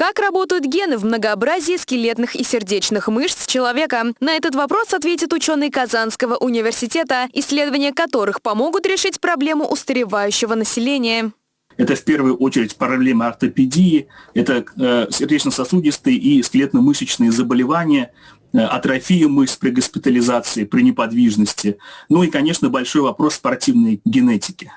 Как работают гены в многообразии скелетных и сердечных мышц человека? На этот вопрос ответит ученый Казанского университета, исследования которых помогут решить проблему устаревающего населения. Это в первую очередь проблемы ортопедии, это э, сердечно-сосудистые и скелетно-мышечные заболевания, э, атрофия мышц при госпитализации, при неподвижности. Ну и, конечно, большой вопрос спортивной генетики.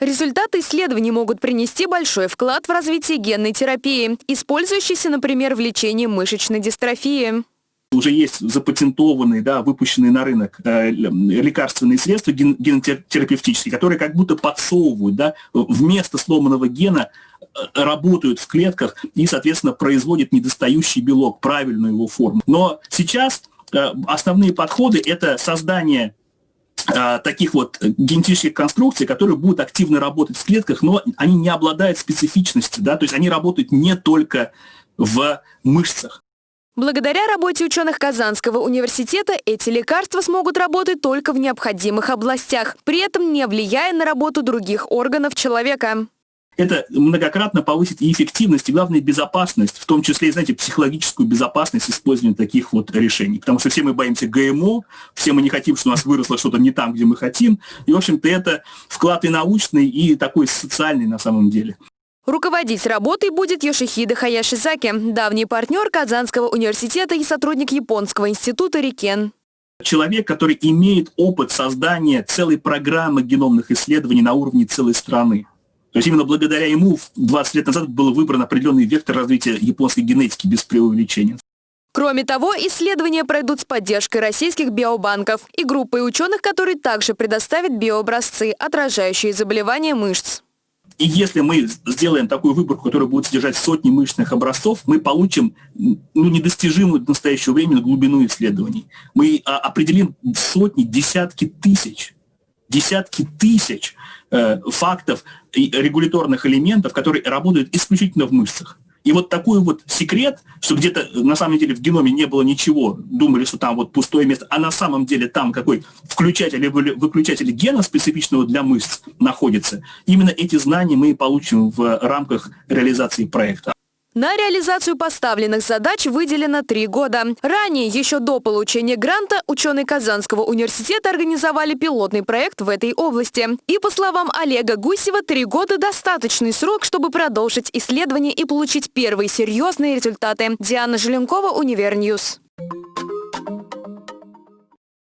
Результаты исследований могут принести большой вклад в развитие генной терапии, использующейся, например, в лечении мышечной дистрофии. Уже есть запатентованные, да, выпущенные на рынок э, лекарственные средства ген, генотерапевтические, которые как будто подсовывают, да, вместо сломанного гена э, работают в клетках и, соответственно, производят недостающий белок, правильную его форму. Но сейчас э, основные подходы – это создание таких вот генетических конструкций, которые будут активно работать в клетках, но они не обладают специфичностью, да, то есть они работают не только в мышцах. Благодаря работе ученых Казанского университета эти лекарства смогут работать только в необходимых областях, при этом не влияя на работу других органов человека это многократно повысит и эффективность, и, главное, безопасность, в том числе, знаете, психологическую безопасность использования таких вот решений. Потому что все мы боимся ГМО, все мы не хотим, что у нас выросло что-то не там, где мы хотим. И, в общем-то, это вклад и научный, и такой социальный на самом деле. Руководить работой будет Йошихида Хаяшизаки, давний партнер Казанского университета и сотрудник Японского института Рикен. Человек, который имеет опыт создания целой программы геномных исследований на уровне целой страны. То есть именно благодаря ему 20 лет назад был выбран определенный вектор развития японской генетики без преувеличения. Кроме того, исследования пройдут с поддержкой российских биобанков и группой ученых, которые также предоставят биообразцы, отражающие заболевания мышц. И если мы сделаем такую выборку, которая будет содержать сотни мышечных образцов, мы получим ну, недостижимую до настоящего времени глубину исследований. Мы а, определим сотни, десятки тысяч, десятки тысяч э, фактов регуляторных элементов, которые работают исключительно в мышцах. И вот такой вот секрет, что где-то на самом деле в геноме не было ничего, думали, что там вот пустое место, а на самом деле там какой включатель или выключатель гена специфичного для мышц находится. Именно эти знания мы получим в рамках реализации проекта. На реализацию поставленных задач выделено три года. Ранее, еще до получения гранта, ученые Казанского университета организовали пилотный проект в этой области. И по словам Олега Гусева, три года – достаточный срок, чтобы продолжить исследование и получить первые серьезные результаты. Диана Желенкова, Univer News.